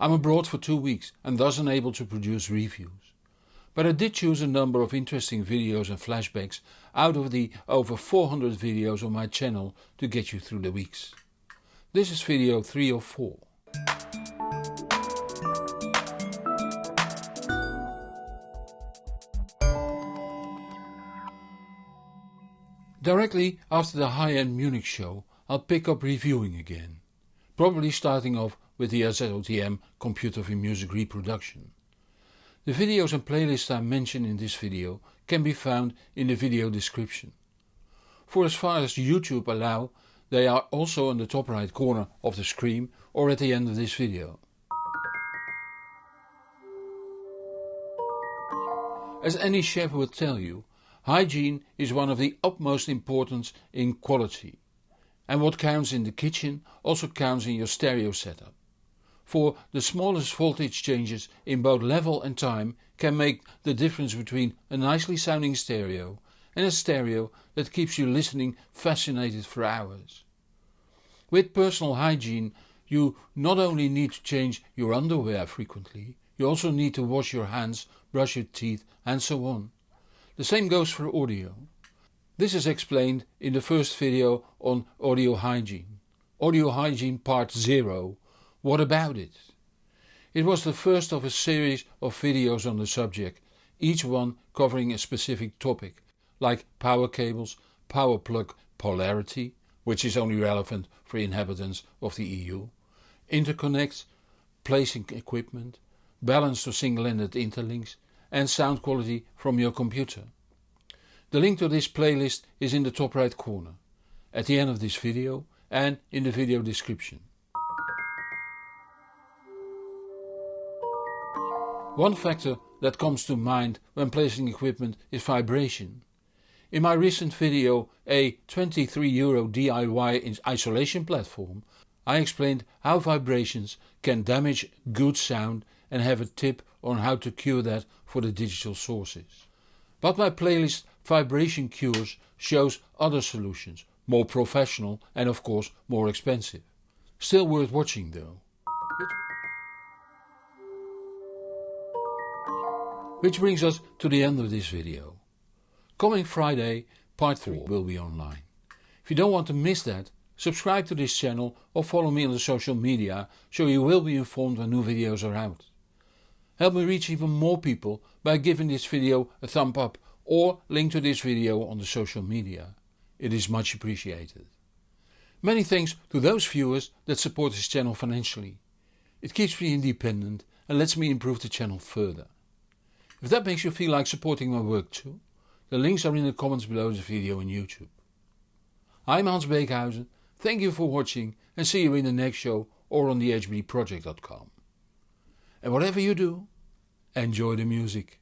I'm abroad for two weeks and thus unable to produce reviews. But I did choose a number of interesting videos and flashbacks out of the over 400 videos on my channel to get you through the weeks. This is video 3 of 4. Directly after the high-end Munich show I'll pick up reviewing again, probably starting off with the AZOTM Computer for Music reproduction. The videos and playlists I mention in this video can be found in the video description. For as far as YouTube allow they are also on the top right corner of the screen or at the end of this video. As any chef will tell you, hygiene is one of the utmost importance in quality and what counts in the kitchen also counts in your stereo setup. For the smallest voltage changes in both level and time can make the difference between a nicely sounding stereo and a stereo that keeps you listening fascinated for hours. With personal hygiene you not only need to change your underwear frequently, you also need to wash your hands, brush your teeth and so on. The same goes for audio. This is explained in the first video on audio hygiene. Audio hygiene part 0. What about it? It was the first of a series of videos on the subject, each one covering a specific topic, like power cables, power plug polarity, which is only relevant for inhabitants of the EU, interconnects, placing equipment, balanced or single-ended interlinks and sound quality from your computer. The link to this playlist is in the top right corner, at the end of this video and in the video description. One factor that comes to mind when placing equipment is vibration. In my recent video a 23 euro DIY isolation platform I explained how vibrations can damage good sound and have a tip on how to cure that for the digital sources. But my playlist Vibration Cures shows other solutions, more professional and of course more expensive. Still worth watching though. Which brings us to the end of this video. Coming Friday part 3 will be online. If you don't want to miss that, subscribe to this channel or follow me on the social media so you will be informed when new videos are out. Help me reach even more people by giving this video a thumb up or link to this video on the social media. It is much appreciated. Many thanks to those viewers that support this channel financially. It keeps me independent and lets me improve the channel further. If that makes you feel like supporting my work too, the links are in the comments below this video on YouTube. I'm Hans Beekhuyzen, thank you for watching and see you in the next show or on thehbdproject.com. And whatever you do, enjoy the music.